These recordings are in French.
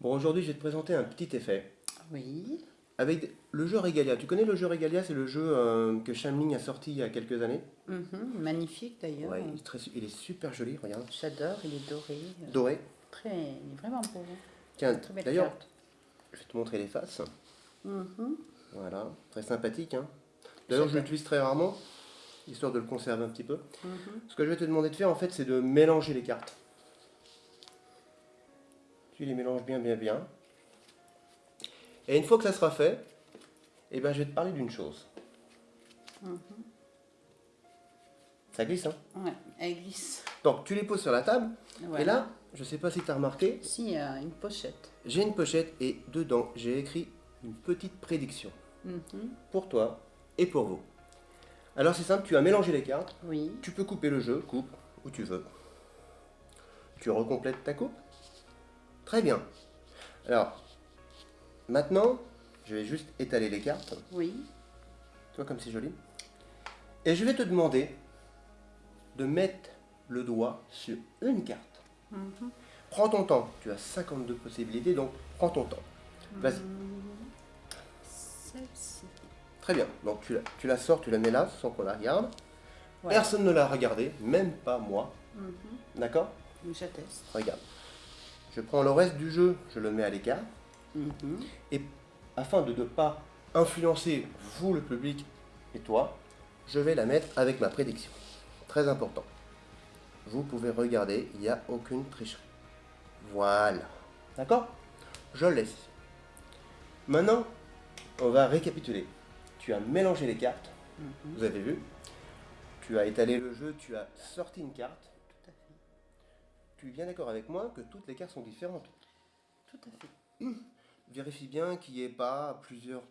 Bon, aujourd'hui, je vais te présenter un petit effet. Oui. Avec le jeu Regalia. Tu connais le jeu Regalia? C'est le jeu euh, que Shamling a sorti il y a quelques années. Mhm, Magnifique d'ailleurs. Ouais, il est, très- il est super joli, regarde. J'adore, il est doré. euh, Doré. Très, il est vraiment beau. Tiens, d'ailleurs, je vais te montrer les faces. Mhm. Voilà, très sympathique. Hein. D'ailleurs, je l'utilise très rarement, histoire de le conserver un petit peu. Mhm. Ce que je vais te demander de faire, en fait, c'est de mélanger les cartes. Tu les mélanges bien, bien, bien. Et une fois que ça sera fait, eh ben, je vais te parler d'une chose. Mhm. Ça glisse, hein? Ouais, elle glisse. Donc, tu les poses sur la table. Voilà. Et là, je sais pas si tu as remarqué, Si, il y a une pochette. j'ai une pochette et dedans, j'ai écrit une petite prédiction. Mhm. Pour toi et pour vous. Alors, c'est simple, tu as mélangé les cartes. Oui. Tu peux couper le jeu, coupe où tu veux. Tu recomplètes ta coupe. Très bien. Alors, maintenant, je vais juste étaler les cartes. Oui. Tu vois comme c'est joli. Et je vais te demander de mettre le doigt sur une carte. Mhm. Prends ton temps. Tu as 52 possibilités, donc prends ton temps. Vas-y. Celle-ci. Très bien. Donc tu la, tu la sors, tu la mets là, sans qu'on la regarde. Personne ne l'a regardé, même pas moi. Mhm. D'accord? J'atteste. Regarde. Je prends le reste du jeu, je le mets à l'écart. Mhm. Et afin de ne pas influencer vous, le public, et toi, je vais la mettre avec ma prédiction. Très important. Vous pouvez regarder, il n'y a aucune tricherie. Voilà. D'accord? Je le laisse. Maintenant, on va récapituler. Tu as mélangé les cartes, Mhm. vous avez vu? Tu as étalé le jeu, tu as sorti une carte. Tu es bien d'accord avec moi que toutes les cartes sont différentes. Tout à fait. Vérifie bien qu'il n'y ait pas plusieurs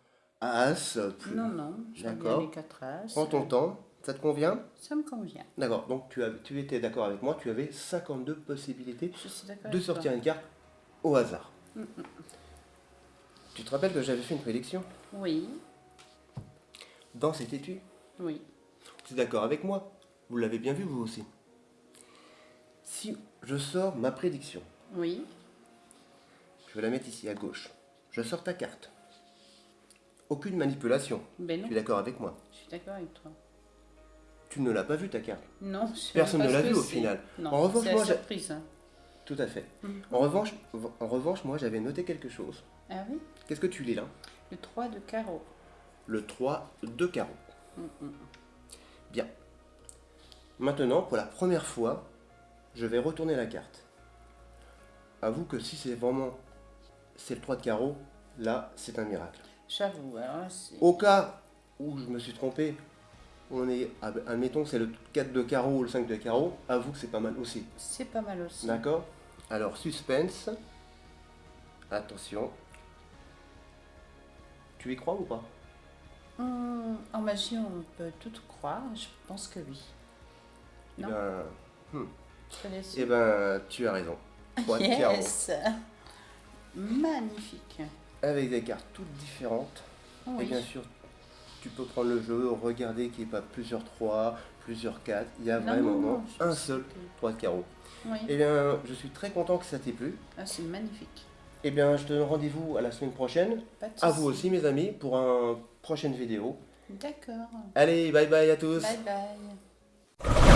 As. Plus... Non, non. D'accord. les quatre as. Prends ton temps. Ça te convient? Ça me convient. D'accord. Donc tu, as, tu étais d'accord avec moi. Tu avais 52 possibilités de sortir toi. une carte au hasard. Mm, Tu te rappelles que j'avais fait une prédiction? Oui. dans cet étui Oui. Tu es d'accord avec moi? Vous l'avez bien vu vous aussi? Si je sors ma prédiction, Oui. je vais la mettre ici à gauche. Je sors ta carte. Aucune manipulation. Ben non. Tu es d'accord avec moi? Je suis d'accord avec toi. Tu ne l'as pas vu ta carte? Non, je Personne pas ne l'a que vu au final. Non, En revanche, la moi, surprise. hein. Tout à fait. Mhm. En revanche, en revanche moi j'avais noté quelque chose. Ah oui? Qu'est-ce que tu lis là? Le 3 de carreau. Le 3 de carreau. Mhm. Bien. Maintenant, pour la première fois, je vais retourner la carte. Avoue que si c'est vraiment c'est le 3 de carreau, là c'est un miracle. J'avoue, c'est... Au cas où je me suis trompé, on est, admettons que c'est le 4 de carreau ou le 5 de carreau, avoue que c'est pas mal aussi. C'est pas mal aussi. D'accord? Alors, suspense. Attention. Tu y crois ou pas? Hum, en magie, on peut tout croire. Je pense que oui. Eh Non? ben, Tu connais eh ben, tu as raison. 3 de carreau. Yes Magnifique. Avec des cartes toutes différentes. Et Oui. bien sûr, tu peux prendre le jeu, regarder qu'il n'y ait pas plusieurs 3, plusieurs 4. Il y a Non, vraiment non, non, je un seul que- 3 de carreau. Oui. Eh bien, je suis très content que ça t'ait plu. Ah, c'est magnifique. Eh bien, je te donne rendez-vous à la semaine prochaine. À vous aussi, mes amis, pour une prochaine vidéo. D'accord. Allez, bye bye à tous. Bye bye.